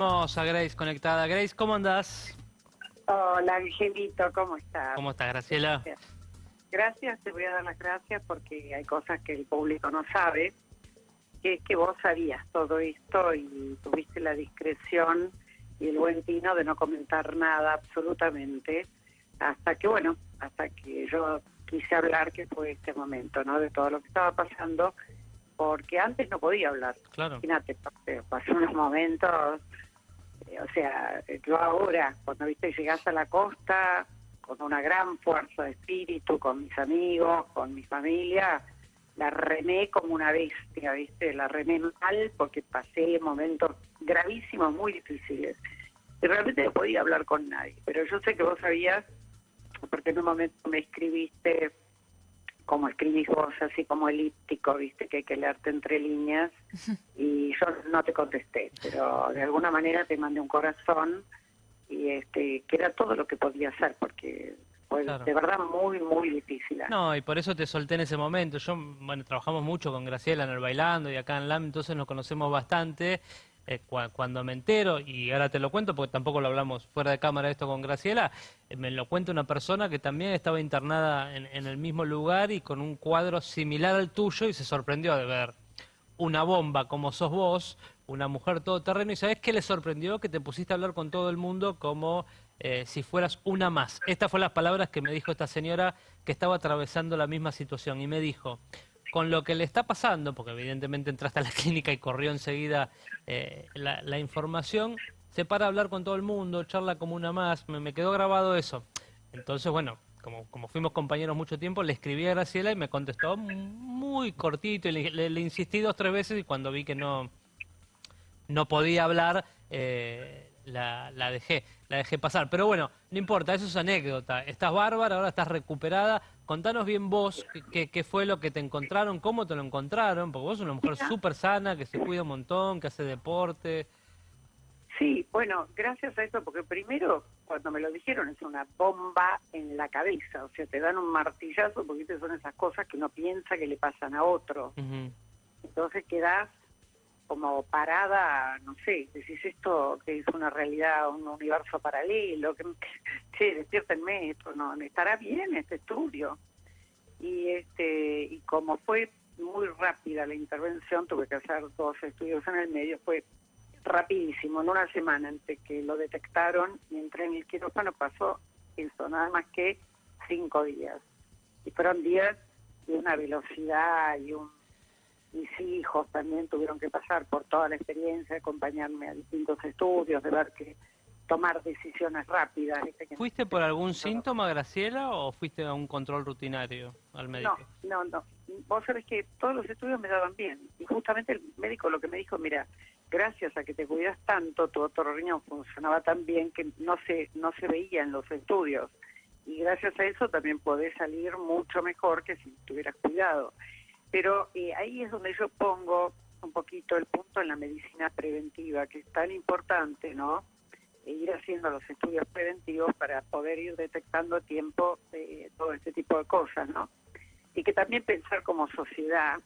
Vamos a Grace conectada. Grace, ¿cómo andás? Hola, Angelito, ¿cómo estás? ¿Cómo estás, Graciela? Gracias. te voy a dar las gracias porque hay cosas que el público no sabe, que es que vos sabías todo esto y tuviste la discreción y el buen tino de no comentar nada absolutamente, hasta que, bueno, hasta que yo quise hablar, que fue este momento, ¿no? De todo lo que estaba pasando, porque antes no podía hablar. Claro. Imagínate, pasé unos momentos o sea, yo ahora, cuando viste llegás a la costa con una gran fuerza de espíritu, con mis amigos, con mi familia, la remé como una bestia, ¿viste? La remé mal porque pasé momentos gravísimos, muy difíciles. Y realmente no podía hablar con nadie. Pero yo sé que vos sabías, porque en un momento me escribiste como escribís vos, así como elíptico, viste que hay que leerte entre líneas, y yo no te contesté, pero de alguna manera te mandé un corazón y este que era todo lo que podía hacer, porque fue de verdad muy, muy difícil. No, y por eso te solté en ese momento. Yo, bueno, trabajamos mucho con Graciela en el Bailando y acá en LAM, entonces nos conocemos bastante. Eh, cuando me entero, y ahora te lo cuento porque tampoco lo hablamos fuera de cámara esto con Graciela, eh, me lo cuenta una persona que también estaba internada en, el mismo lugar y con un cuadro similar al tuyo y se sorprendió de ver una bomba como sos vos, una mujer todoterreno, y ¿sabés qué le sorprendió? Que te pusiste a hablar con todo el mundo como eh, si fueras una más. Estas fueron las palabras que me dijo esta señora que estaba atravesando la misma situación y me dijo, con lo que le está pasando, porque evidentemente entraste a la clínica y corrió enseguida eh, la, información, se para a hablar con todo el mundo, charla como una más, me, quedó grabado eso. Entonces, bueno, como, como fuimos compañeros mucho tiempo, le escribí a Graciela y me contestó muy cortito y le, insistí dos tres veces y cuando vi que no, no podía hablar, eh, la, la, dejé, la dejé pasar. Pero bueno, no importa, eso es anécdota. Estás bárbara, ahora estás recuperada. Contanos bien vos qué, qué fue lo que te encontraron, cómo te lo encontraron, porque vos sos una mujer súper sana, que se cuida un montón, que hace deporte. Sí, bueno, gracias a eso, porque primero, cuando me lo dijeron, es una bomba en la cabeza, o sea, te dan un martillazo, porque son esas cosas que uno piensa que le pasan a otro. Entonces quedás como parada, no sé, decís esto que es una realidad, un universo paralelo, que, che, despiértenme, esto no, estará bien este estudio. Y este y como fue muy rápida la intervención, tuve que hacer dos estudios en el medio, fue rapidísimo, en una semana entre que lo detectaron y entré en el quirófano pasó eso, nada más que cinco días. Y fueron días de una velocidad y un mis hijos también tuvieron que pasar por toda la experiencia, acompañarme a distintos estudios, de ver que tomar decisiones rápidas. ¿Fuiste por algún síntoma, Graciela, o fuiste a un control rutinario al médico? No, no, no. Vos sabés que todos los estudios me daban bien. Y justamente el médico lo que me dijo, mira, gracias a que te cuidas tanto, tu otro riñón funcionaba tan bien que no se, no se veía en los estudios. Y gracias a eso también podés salir mucho mejor que si tuvieras cuidado. Pero eh, ahí es donde yo pongo un poquito el punto en la medicina preventiva, que es tan importante, ¿no? E ir haciendo los estudios preventivos para poder ir detectando a tiempo eh, todo este tipo de cosas, ¿no? Y que también pensar como sociedad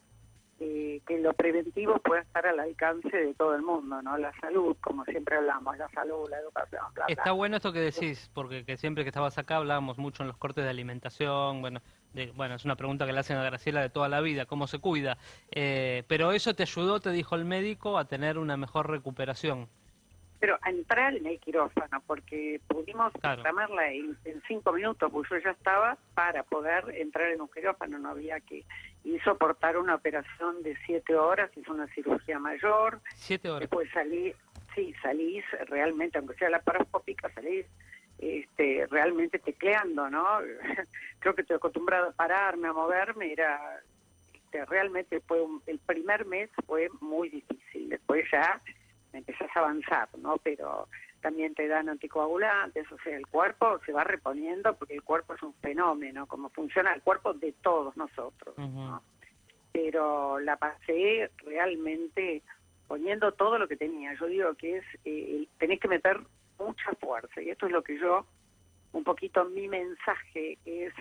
eh, que lo preventivo pueda estar al alcance de todo el mundo, ¿no? La salud, como siempre hablamos, la salud, la educación, bla, Está bueno esto que decís, porque que siempre que estabas acá hablábamos mucho en los cortes de alimentación, bueno, bueno, es una pregunta que le hacen a Graciela de toda la vida, cómo se cuida, eh, pero eso te ayudó, te dijo el médico, a tener una mejor recuperación. Pero a entrar en el quirófano, porque pudimos programarla en, cinco minutos, pues yo ya estaba para poder entrar en un quirófano, no había que y soportar una operación de siete horas, hizo una cirugía mayor. Siete horas. Después salí, sí, salís realmente, aunque sea la paroscópica, salís este, realmente tecleando, ¿no? Creo que estoy acostumbrado a pararme, a moverme, era, este, realmente fue el primer mes fue muy difícil, después ya empezás a avanzar, ¿no? Pero también te dan anticoagulantes, o sea, el cuerpo se va reponiendo porque el cuerpo es un fenómeno, como funciona el cuerpo de todos nosotros, ¿no? Pero la pasé realmente poniendo todo lo que tenía. Yo digo que es, eh, tenés que meter mucha fuerza. Y esto es lo que yo, un poquito mi mensaje es,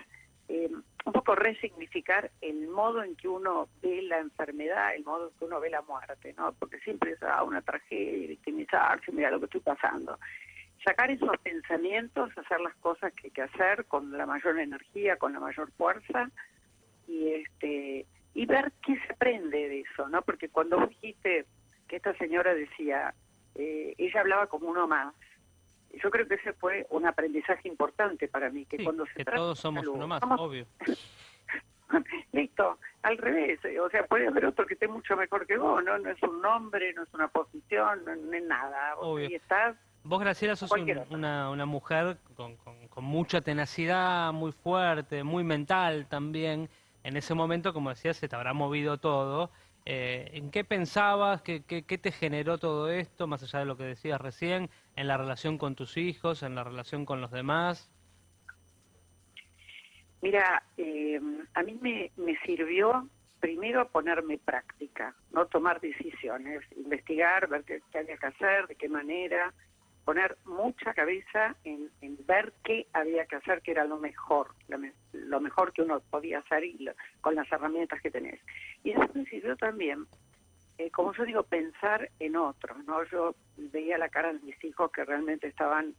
eh, un poco resignificar el modo en que uno ve la enfermedad, el modo en que uno ve la muerte, ¿no? Porque siempre es ah, una tragedia, victimizarse, mira lo que estoy pasando. Sacar esos pensamientos, hacer las cosas que hay que hacer con la mayor energía, con la mayor fuerza y este y ver qué se aprende de eso, ¿no? Porque cuando dijiste que esta señora decía, eh, ella hablaba como uno más, yo creo que ese fue un aprendizaje importante para mí, que cuando se que todos somos uno más, obvio. Listo, al revés, eh, o sea, puede haber otro que esté mucho mejor que vos, ¿no? No es un nombre, no es una posición, no, es nada. Obvio. Vos, Graciela, sos una, una mujer con, con, mucha tenacidad, muy fuerte, muy mental también. En ese momento, como decías, se te habrá movido todo. Eh, ¿En qué pensabas? ¿Qué, qué, te generó todo esto, más allá de lo que decías recién, en la relación con tus hijos, en la relación con los demás? Mira, eh, a mí me, me sirvió primero ponerme práctica, no tomar decisiones, investigar, ver qué, qué había que hacer, de qué manera, poner mucha cabeza en, ver qué había que hacer, que era lo mejor, lo, mejor que uno podía hacer y con las herramientas que tenés. Y eso me sirvió también, eh, como yo digo, pensar en otros, ¿no? Yo veía la cara de mis hijos que realmente estaban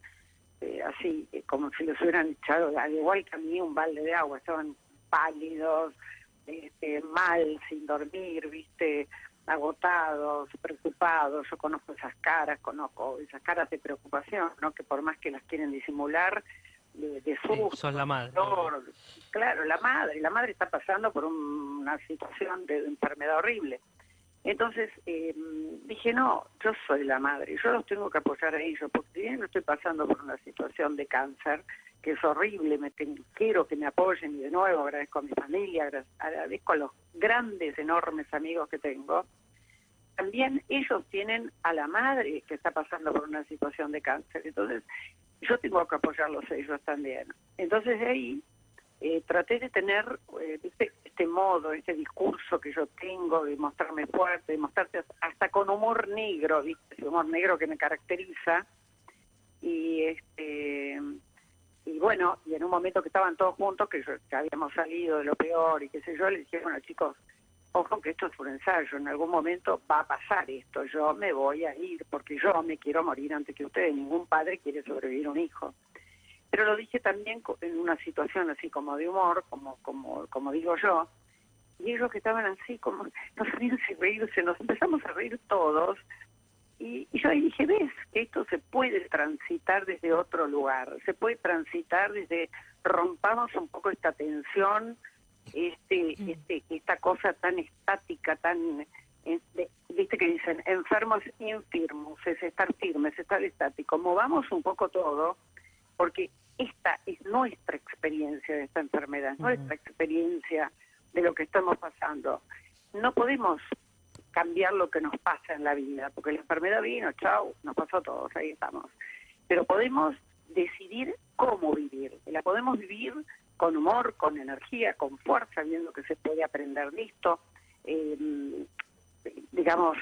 eh, así, eh, como si los hubieran echado, al igual que a mí, un balde de agua, estaban pálidos, este, mal, sin dormir, viste, agotados, preocupados, yo conozco esas caras, conozco esas caras de preocupación, ¿no? que por más que las quieren disimular, de, de son la madre. claro, la madre, la madre está pasando por una situación de enfermedad horrible. Entonces eh, dije, no, yo soy la madre, yo los tengo que apoyar a ellos, porque si bien no estoy pasando por una situación de cáncer, que es horrible, me quiero que me apoyen y de nuevo agradezco a mi familia, agradezco a los grandes, enormes amigos que tengo, también ellos tienen a la madre que está pasando por una situación de cáncer, entonces yo tengo que apoyarlos ellos también. Entonces de ahí eh, traté de tener este, este, modo, este discurso que yo tengo de mostrarme fuerte, de mostrarte hasta con humor negro, ¿viste? ese humor negro que me caracteriza. Y este y bueno, y en un momento que estaban todos juntos, que, que habíamos salido de lo peor y qué sé yo, le dije, bueno chicos, ojo que esto es un ensayo, en algún momento va a pasar esto, yo me voy a ir porque yo me quiero morir antes que ustedes, ningún padre quiere sobrevivir a un hijo pero lo dije también en una situación así como de humor, como, como, como digo yo, y ellos que estaban así como, no sabían si reírse, nos empezamos a reír todos, y, yo ahí dije, ves que esto se puede transitar desde otro lugar, se puede transitar desde, rompamos un poco esta tensión, este, mm. este, esta cosa tan estática, tan, este, viste que dicen, enfermos infirmos, es estar firme, es estar estático, movamos un poco todo, porque esta es nuestra experiencia de esta enfermedad, nuestra experiencia de lo que estamos pasando. No podemos cambiar lo que nos pasa en la vida, porque la enfermedad vino, chao, nos pasó a todos, ahí estamos. Pero podemos decidir cómo vivir. La podemos vivir con humor, con energía, con fuerza, viendo que se puede aprender de esto, eh, digamos,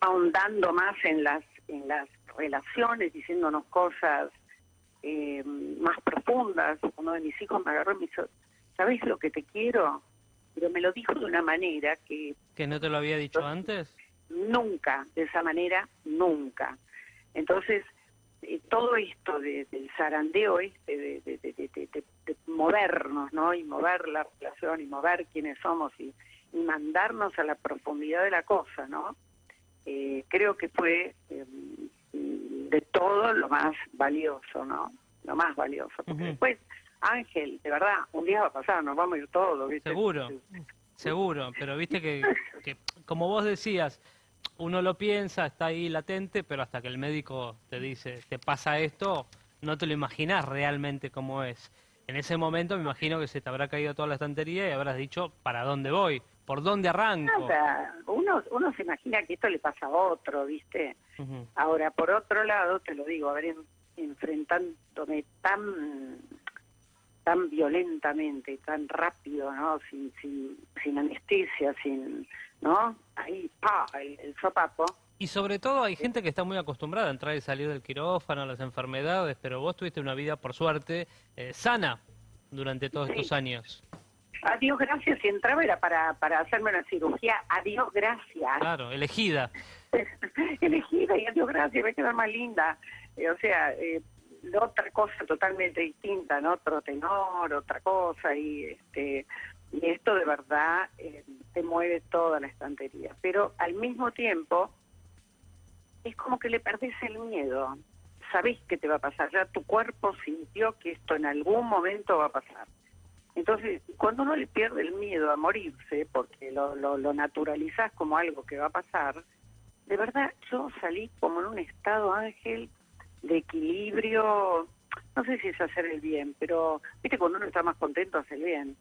ahondando más en las, en las relaciones, diciéndonos cosas eh, más profundas. Uno de mis hijos me agarró y me dijo, ¿sabes lo que te quiero? Pero me lo dijo de una manera que... ¿Que no te lo había dicho antes? Nunca, de esa manera, nunca. Entonces, eh, todo esto del zarandeo este, de, de, movernos, ¿no? Y mover la relación y mover quiénes somos y, mandarnos a la profundidad de la cosa, ¿no? Eh, creo que fue em, de todo lo más valioso, ¿no? Lo más valioso. Porque después, Ángel, de verdad, un día va a pasar, nos vamos a ir todos, ¿viste? Seguro, seguro, pero viste que, que, como vos decías, uno lo piensa, está ahí latente, pero hasta que el médico te dice, te pasa esto, no te lo imaginas realmente cómo es. En ese momento me imagino que se te habrá caído toda la estantería y habrás dicho, ¿para dónde voy? ¿Por dónde arranco? uno, uno se imagina que esto le pasa a otro, ¿viste? Ahora, por otro lado, te lo digo, a ver, enfrentándome tan tan violentamente, tan rápido, ¿no? Sin, sin, sin anestesia, sin, ¿no? Ahí, pa, el, el sopapo. Y sobre todo hay gente que está muy acostumbrada a entrar y salir del quirófano, a las enfermedades, pero vos tuviste una vida, por suerte, eh, sana durante todos estos años. Adiós, gracias. Si entraba era para, para hacerme una cirugía. Adiós, gracias. Claro, elegida. elegida y adiós, gracias. Me queda más linda. Eh, o sea, eh, otra cosa totalmente distinta, ¿no? Otro tenor, otra cosa. Y, este, y esto de verdad eh, te mueve toda la estantería. Pero al mismo tiempo, es como que le perdés el miedo. Sabés que te va a pasar. Ya tu cuerpo sintió que esto en algún momento va a pasar. Entonces, cuando uno le pierde el miedo a morirse, porque lo, lo, lo naturalizás como algo que va a pasar, de verdad yo salí como en un estado, Ángel, de equilibrio, no sé si es hacer el bien, pero viste cuando uno está más contento hace el bien.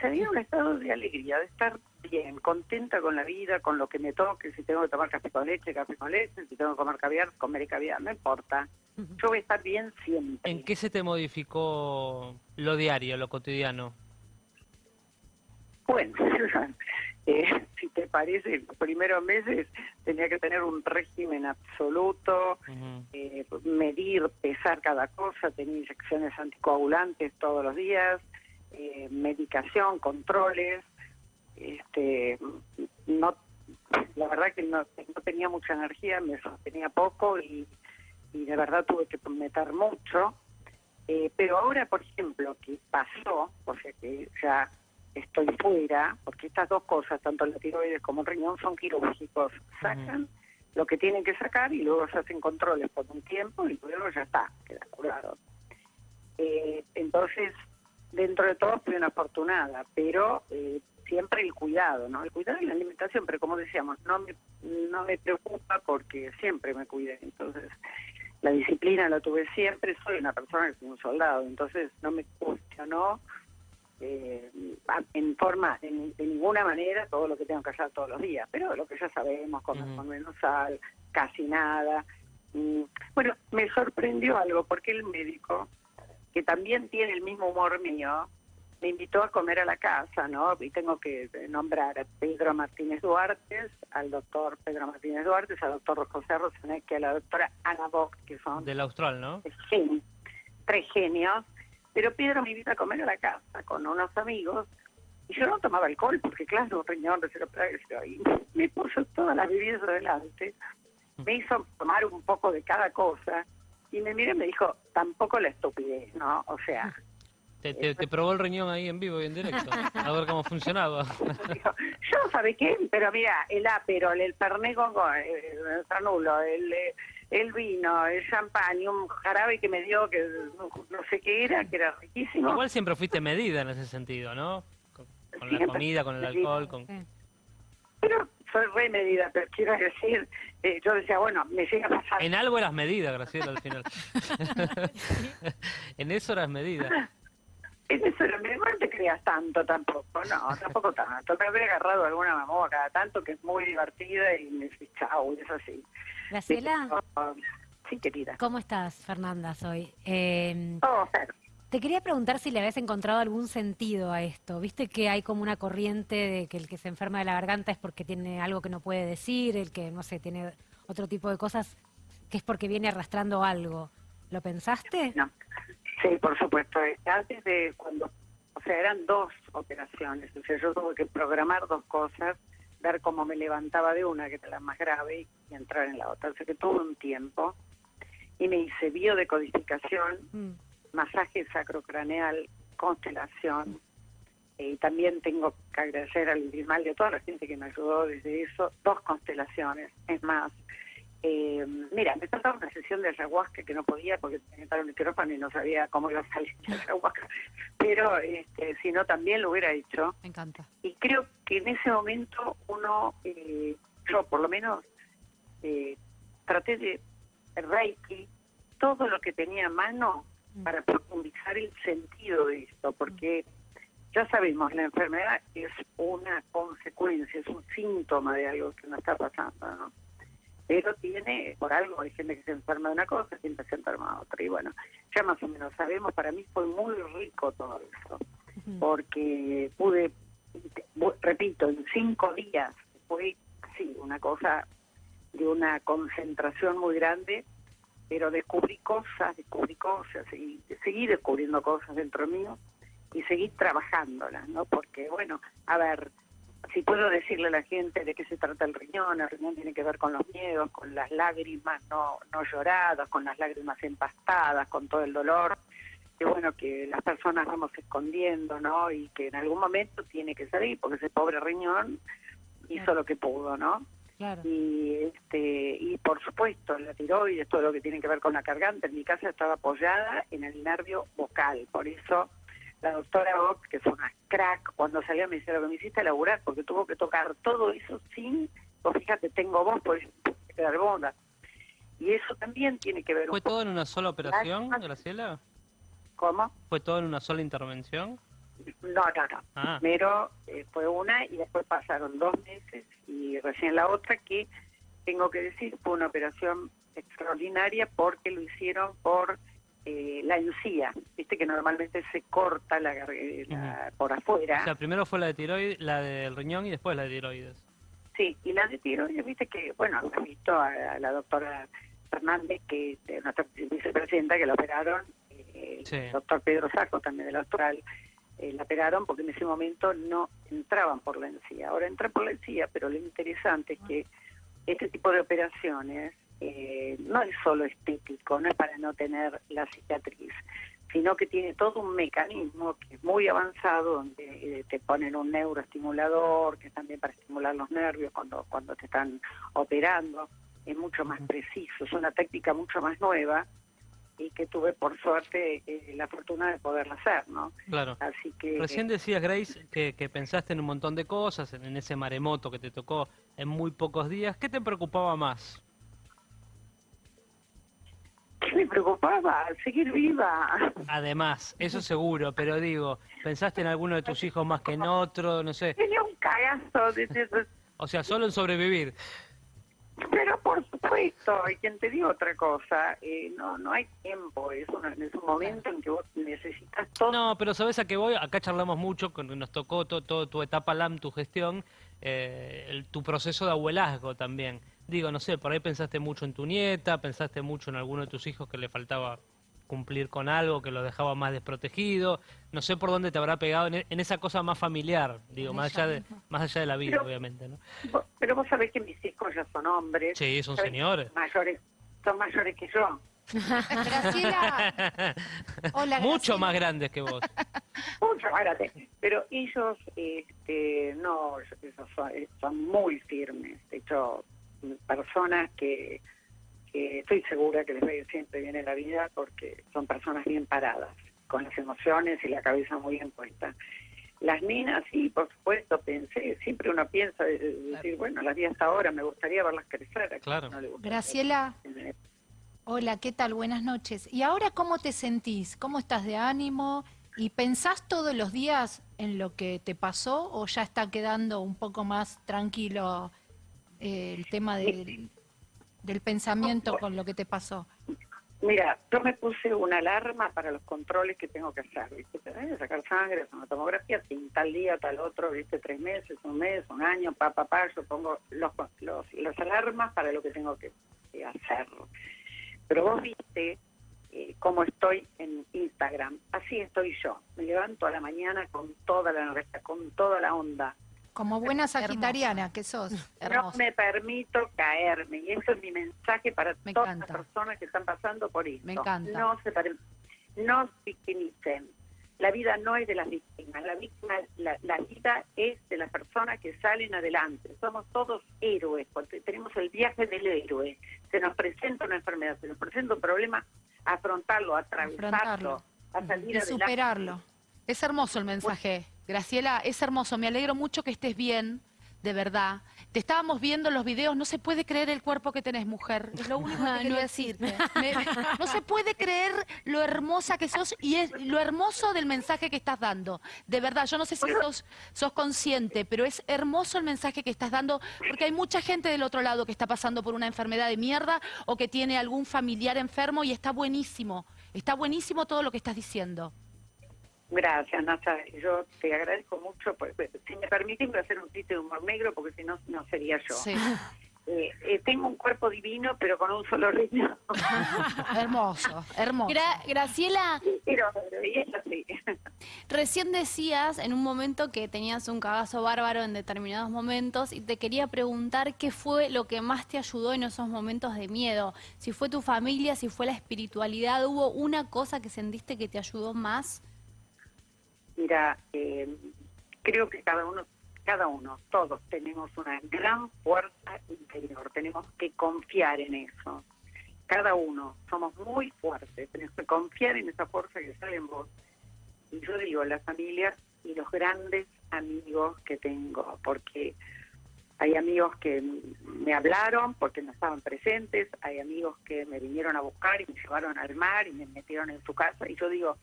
Salí en un estado de alegría, de estar bien, contenta con la vida, con lo que me toque, si tengo que tomar café con leche, café con leche, si tengo que comer caviar, comeré caviar, no importa. Yo voy a estar bien siempre. ¿En qué se te modificó lo diario, lo cotidiano? Bueno, eh, si te parece, los primeros meses tenía que tener un régimen absoluto, eh, medir, pesar cada cosa, tenía inyecciones anticoagulantes todos los días, eh, medicación, controles, este, no, la verdad que no, no tenía mucha energía, me sostenía poco y, y de verdad tuve que meter mucho. Eh, pero ahora, por ejemplo, que pasó, o sea que ya estoy fuera, porque estas dos cosas, tanto la tiroides como el riñón, son quirúrgicos. Sacan lo que tienen que sacar y luego se hacen controles por un tiempo y luego ya está, queda curado. Eh, entonces, dentro de todo fui una afortunada, pero eh, siempre el cuidado, ¿no? El cuidado y la alimentación, pero como decíamos, no me, no me preocupa porque siempre me cuidé. Entonces, la disciplina la tuve siempre, soy una persona que es un soldado, entonces no me cuestionó eh, en forma, de, ninguna manera, todo lo que tengo que hacer todos los días, pero lo que ya sabemos, comer con menos sal, casi nada. Mm, bueno, me sorprendió algo, porque el médico, que también tiene el mismo humor mío, me invitó a comer a la casa, ¿no? Y tengo que nombrar a Pedro Martínez Duarte, al doctor Pedro Martínez Duarte, al doctor José Rosanek, a la doctora Ana Bock, que son... Del Austral, ¿no? Sí, tres genios pero Pedro me invita a comer a la casa con unos amigos y yo no tomaba alcohol porque claro, riñón, y me puso todas las bebidas adelante, me hizo tomar un poco de cada cosa y me miró y me dijo, tampoco la estupidez, ¿no? O sea... Te, te, probó el riñón ahí en vivo y en directo, a ver cómo funcionaba. yo, ¿sabe qué? Pero mira, el aperol, el perné con el, el, el, el vino, el champán y un jarabe que me dio que no, sé qué era, que era riquísimo. Igual siempre fuiste medida en ese sentido, ¿no? Con, la comida, con el alcohol, con... Pero soy re medida, pero quiero decir, eh, yo decía, bueno, me llega a pasar... En algo eras medida, Graciela, al final. en eso eras medida. Eso era medida, no te creas tanto tampoco, no, tampoco tanto. Me habría agarrado alguna mamá cada tanto que es muy divertida y me dice, chao, y es así. Graciela. Sí, querida. ¿Cómo estás, Fernanda? Soy. Eh, oh, te quería preguntar si le habías encontrado algún sentido a esto. Viste que hay como una corriente de que el que se enferma de la garganta es porque tiene algo que no puede decir, el que, no sé, tiene otro tipo de cosas que es porque viene arrastrando algo. ¿Lo pensaste? No. Sí, por supuesto. Antes de cuando, o sea, eran dos operaciones. O sea, yo tuve que programar dos cosas ver cómo me levantaba de una, que era la más grave, y entrar en la otra. O sea que tuve un tiempo y me hice biodecodificación, mm. masaje sacrocraneal, constelación. Y también tengo que agradecer al mal de toda la gente que me ayudó desde eso, dos constelaciones. Es más, eh, mira, me faltaba una sesión de ayahuasca que no podía porque tenía el micrófono y no sabía cómo iba a salir la ayahuasca, pero este, si no también lo hubiera hecho. Me encanta. Y creo que en ese momento uno, eh, yo por lo menos, eh, traté de Reiki, todo lo que tenía a mano mm. para profundizar el sentido de esto, porque ya sabemos, la enfermedad es una consecuencia, es un síntoma de algo que nos está pasando, ¿no? Pero tiene, por algo, hay gente que se enferma de una cosa, gente se enferma de otra. Y bueno, ya más o menos sabemos, para mí fue muy rico todo eso, porque pude, repito, en cinco días, fue, sí, una cosa de una concentración muy grande, pero descubrí cosas, descubrí cosas, y seguí descubriendo cosas dentro mío, y seguir trabajándolas, ¿no? Porque, bueno, a ver, si puedo decirle a la gente de qué se trata el riñón, el riñón tiene que ver con los miedos, con las lágrimas no, no lloradas, con las lágrimas empastadas, con todo el dolor, que bueno, que las personas vamos escondiendo, ¿no? Y que en algún momento tiene que salir, porque ese pobre riñón hizo lo que pudo, ¿no? Y, este, y por supuesto, la tiroides, todo lo que tiene que ver con la cargante, en mi casa estaba apoyada en el nervio vocal, por eso la doctora Bock, que fue una crack, cuando salió me dice, lo que me hiciste laburar, porque tuvo que tocar todo eso sin, pues fíjate, tengo voz, por eso quedar bonda. Y eso también tiene que ver... ¿Fue todo en una sola operación, Graciela? ¿Cómo? ¿Fue todo en una sola intervención? No, no, no. Ah. Primero eh, fue una y después pasaron dos meses y recién la otra que, tengo que decir, fue una operación extraordinaria porque lo hicieron por eh, la encía, viste que normalmente se corta la, garganta por afuera. O sea, primero fue la de tiroides, la del riñón y después la de tiroides. Sí, y la de tiroides, viste que, bueno, has visto a, la doctora Fernández, que nuestra vicepresidenta, que la operaron, eh, el doctor Pedro Saco también del Austral, eh, la operaron porque en ese momento no entraban por la encía. Ahora entran por la encía, pero lo interesante es que este tipo de operaciones eh, no es solo estético, no es para no tener la cicatriz, sino que tiene todo un mecanismo que es muy avanzado, donde eh, te ponen un neuroestimulador, que es también para estimular los nervios cuando, cuando te están operando, es mucho más preciso, es una técnica mucho más nueva y que tuve por suerte eh, la fortuna de poderla hacer, ¿no? Claro. Así que recién decías Grace que, que pensaste en un montón de cosas, en ese maremoto que te tocó en muy pocos días. ¿Qué te preocupaba más? ¿Qué me preocupaba? Seguir viva. Además, eso seguro, pero digo, ¿pensaste en alguno de tus hijos más que en otro? No sé. Tenía un cagazo. De... o sea, solo en sobrevivir. Pero por supuesto, y quien te diga otra cosa, eh, no no hay tiempo, es un, es un momento en que vos necesitas todo. No, pero sabes a qué voy, acá charlamos mucho, cuando nos tocó todo, tu etapa LAM, tu gestión, eh, tu proceso de abuelazgo también. Digo, no sé, por ahí pensaste mucho en tu nieta, pensaste mucho en alguno de tus hijos que le faltaba cumplir con algo que lo dejaba más desprotegido. No sé por dónde te habrá pegado en, esa cosa más familiar, digo, más allá de más allá de la vida, obviamente, ¿no? Pero vos sabés que mis hijos ya son hombres. Sí, son señores. Mayores, son mayores que yo. Graciela. Hola, Mucho más grandes que vos. Mucho más grandes. Pero ellos, este, no, son muy firmes. De hecho, personas que, estoy segura que les va a ir siempre bien en la vida porque son personas bien paradas, con las emociones y la cabeza muy bien puesta. Las niñas, sí, por supuesto, pensé, siempre uno piensa, decir, bueno, las vi hasta ahora, me gustaría verlas crecer. Claro. Graciela, hola, ¿qué tal? Buenas noches. ¿Y ahora cómo te sentís? ¿Cómo estás de ánimo? ¿Y pensás todos los días en lo que te pasó o ya está quedando un poco más tranquilo eh, el tema del, del pensamiento con lo que te pasó? Mira, yo me puse una alarma para los controles que tengo que hacer, ¿viste? sacar sangre, una tomografía, tal día, tal otro, ¿viste? Tres meses, un mes, un año, pa, pa, pa, yo pongo los, los, las alarmas para lo que tengo que, hacer. Pero vos viste eh, cómo estoy en Instagram, así estoy yo. Me levanto a la mañana con toda la energía, con toda la onda, como buena sagitariana que sos. No me permito caerme. Y eso es mi mensaje para todas las personas que están pasando por esto. Me encanta. No se no victimicen. La vida no es de las víctimas. La, víctima, la, vida es de las personas que salen adelante. Somos todos héroes. Porque tenemos el viaje del héroe. Se nos presenta una enfermedad, se nos presenta un problema, afrontarlo, atravesarlo, a salir y superarlo. Es hermoso el mensaje. Graciela, es hermoso, me alegro mucho que estés bien, de verdad. Te estábamos viendo los videos, no se puede creer el cuerpo que tenés, mujer. Es lo único que quiero decirte. no se puede creer lo hermosa que sos y es lo hermoso del mensaje que estás dando. De verdad, yo no sé si sos, sos consciente, pero es hermoso el mensaje que estás dando porque hay mucha gente del otro lado que está pasando por una enfermedad de mierda o que tiene algún familiar enfermo y está buenísimo. Está buenísimo todo lo que estás diciendo. Gracias, Nasa. Yo te agradezco mucho. si me permiten, voy a hacer un chiste de humor negro porque si no, no sería yo. Eh, eh, tengo un cuerpo divino, pero con un solo riñón. hermoso, hermoso. Graciela, pero, así. recién decías en un momento que tenías un cagazo bárbaro en determinados momentos y te quería preguntar qué fue lo que más te ayudó en esos momentos de miedo. Si fue tu familia, si fue la espiritualidad, ¿hubo una cosa que sentiste que te ayudó más? Mira, eh, creo que cada uno, cada uno, todos tenemos una gran fuerza interior. Tenemos que confiar en eso. Cada uno, somos muy fuertes. Tenemos que confiar en esa fuerza que sale en vos. Y yo digo, las familias y los grandes amigos que tengo, porque hay amigos que me hablaron porque no estaban presentes, hay amigos que me vinieron a buscar y me llevaron al mar y me metieron en su casa. Y yo digo,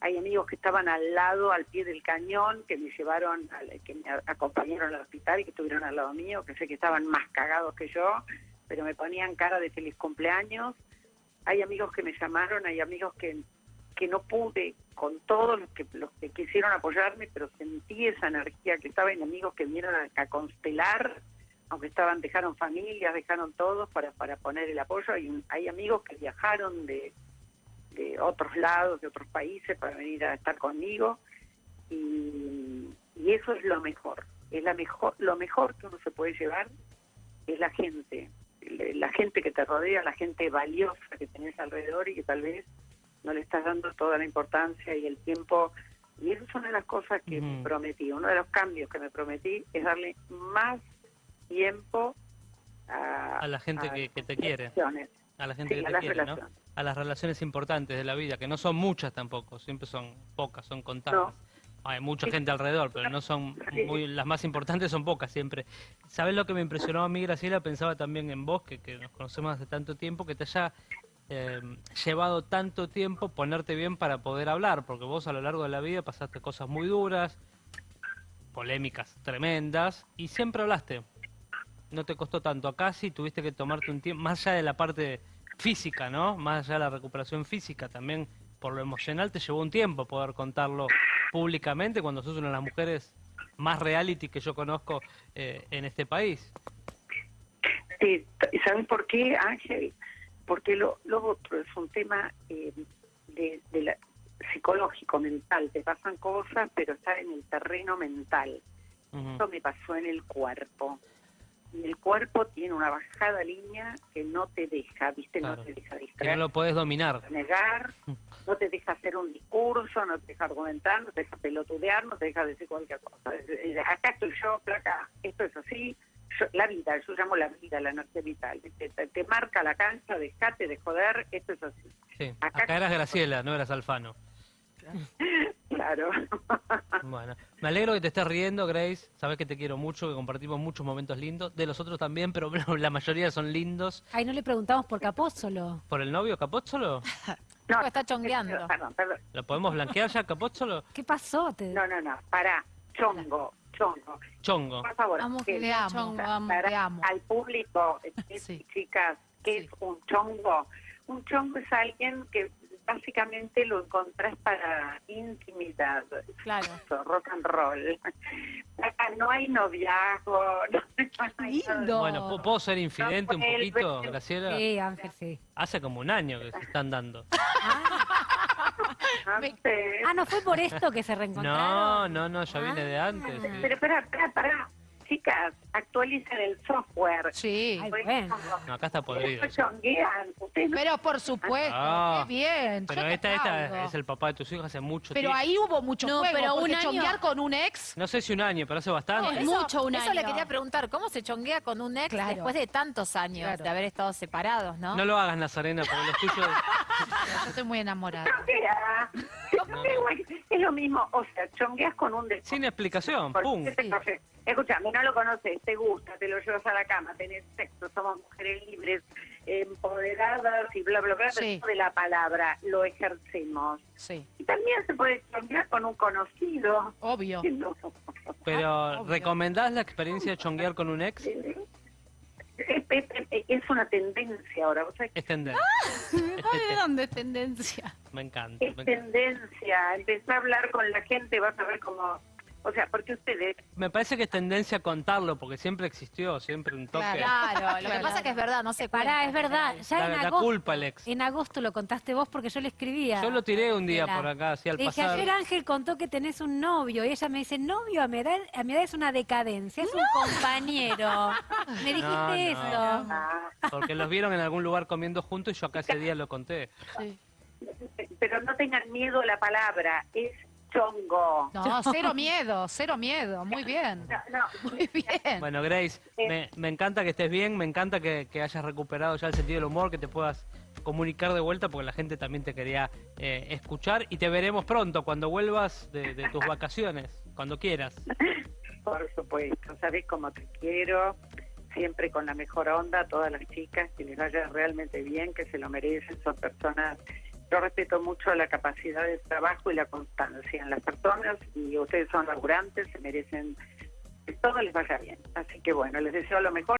hay amigos que estaban al lado, al pie del cañón, que me llevaron, que me acompañaron al hospital y que estuvieron al lado mío, que sé que estaban más cagados que yo, pero me ponían cara de feliz cumpleaños. Hay amigos que me llamaron, hay amigos que, que no pude con todos los que, los que quisieron apoyarme, pero sentí esa energía que estaba en amigos que vinieron a, a constelar, aunque estaban, dejaron familias, dejaron todos para, para poner el apoyo. Hay, hay amigos que viajaron de, de otros lados, de otros países, para venir a estar conmigo. Y, y eso es lo mejor. Es la mejor, lo mejor que uno se puede llevar es la gente, la gente que te rodea, la gente valiosa que tenés alrededor y que tal vez no le estás dando toda la importancia y el tiempo. Y eso es una de las cosas que me prometí. Uno de los cambios que me prometí es darle más tiempo a, A la gente que- que te quiere. A la gente Sí, que te quiere, ¿no? A las relaciones importantes de la vida, que no son muchas tampoco, siempre son pocas, son contadas. Hay mucha Sí. gente alrededor, pero no son muy, las más importantes son pocas siempre. ¿Sabes lo que me impresionó a mí, Graciela? Pensaba también en vos, que, que nos conocemos hace tanto tiempo, que te haya eh, llevado tanto tiempo ponerte bien para poder hablar, porque vos a lo largo de la vida pasaste cosas muy duras, polémicas tremendas, y siempre hablaste. No te costó tanto. Acá sí tuviste que tomarte un tiempo, más allá de la parte física, ¿no? Más allá de la recuperación física, también por lo emocional te llevó un tiempo poder contarlo públicamente cuando sos una de las mujeres más reality que yo conozco eh, en este país. ¿sabes por qué, Ángel? Porque lo, lo otro es un tema eh, de, de la- psicológico, mental. Te pasan cosas, pero está en el terreno mental. Ujú. Esto me pasó en el cuerpo. Y el cuerpo tiene una bajada línea que no te deja, ¿viste? Claro. No te deja Que no distraer, lo podés dominar. negar, no te deja hacer un discurso, no te deja argumentar, no te deja pelotudear, no te deja decir cualquier cosa. Acá estoy yo, placa, esto es así. Yo- la vida, yo llamo la vida, la energía vital. Te, te- te marca la cancha, dejate de joder, esto es así. Sí. Acá- Acá eras Graciela, no eras Alfano. Claro. Bueno, me alegro que te estés riendo, Grace. Sabes que te quiero mucho, que compartimos muchos momentos lindos. De los otros también, pero la mayoría son lindos. Ay, no le preguntamos por Capózolo. ¿Por el novio Capózzolo? No, está chongueando. Perdón, perdón. ¿Lo podemos blanquear ya, Capózzolo? ¿Qué pasó? Te- No, no, no, para, chongo, chongo. Chongo. Por favor, Amo que que le amo, chongo, amo. para- te amo. al público, eh, Sí. chicas, ¿qué Sí. es un chongo? Un chongo es alguien que básicamente lo encontrás para intimidad, Claro. rock and roll. Acá no hay noviazgo, no, no hay. Lindo. Bueno, ¿pu- ¿puedo ser infidente un No, el- poquito, Graciela? Sí, Ángel, sí. Hace como un año que se están dando. No sé. Ah, ¿no fue por esto que se No, reencontraron? no, no, ya viene de antes. sí. Pero espera, espera, espera. Chicas, actualicen el software. Sí, Ay, bueno. No, acá está podrido. Pero por supuesto, Ah. qué bien. Pero esta, esta es el papá de tus hijos hace mucho Pero tiempo. ahí hubo mucho No, juego, pero un año- chonguear con un ex... No sé si un año, pero hace bastante. Es mucho un Eso año. le quería preguntar, ¿cómo se chonguea con un ex Claro. después de tantos años Claro. de haber estado separados, no? No lo hagas, Nazarena, porque los tuyos... Yo estoy muy enamorada. Es lo mismo, o sea, chongueas con un desconocido. Sin explicación, pum. Escúchame, no lo conoces, te gusta, te lo llevas a la cama, tenés sexo, somos mujeres libres, empoderadas y bla, bla, bla, Sí. de la palabra lo ejercemos. Sí, Y también se puede chonguear con un conocido. obvio. No. Pero, Obvio. ¿recomendás la experiencia de chonguear con un ex? Es, es- es una tendencia ahora, o sea, Es tendencia. Ay, ¿de dónde es tendencia? Me encanta. es me encanta. tendencia. Empezá a hablar con la gente, vas a ver cómo... O sea, porque ustedes Me parece que es tendencia a contarlo, porque siempre existió, siempre un toque. Claro, lo que pasa es que es verdad, no se Pará, es verdad. Ya La- en la agosto, culpa, Alex. En agosto lo contaste vos porque yo le escribía. Yo lo tiré un día por acá, así al pasar. ayer Ángel contó que tenés un novio y ella me dice, novio a mi edad, a mi edad es una decadencia, es un compañero. Me dijiste No, no. eso. Porque los vieron en algún lugar comiendo juntos y yo acá ese día lo conté. pero no tengan miedo a la palabra, es chongo. No, cero miedo, cero miedo. Muy bien. No, no, Muy bien. Bueno, Grace, me, me encanta que estés bien, me encanta que, que hayas recuperado ya el sentido del humor, que te puedas comunicar de vuelta, porque la gente también te quería eh, escuchar y te veremos pronto cuando vuelvas de, de tus vacaciones, cuando quieras. Por supuesto, sabes cómo te quiero, siempre con la mejor onda, a todas las chicas, que les vaya realmente bien, que se lo merecen, son personas, yo respeto mucho la capacidad de trabajo y la constancia en las personas y ustedes son laburantes, se merecen que todo les vaya bien. Así que bueno, les deseo lo mejor.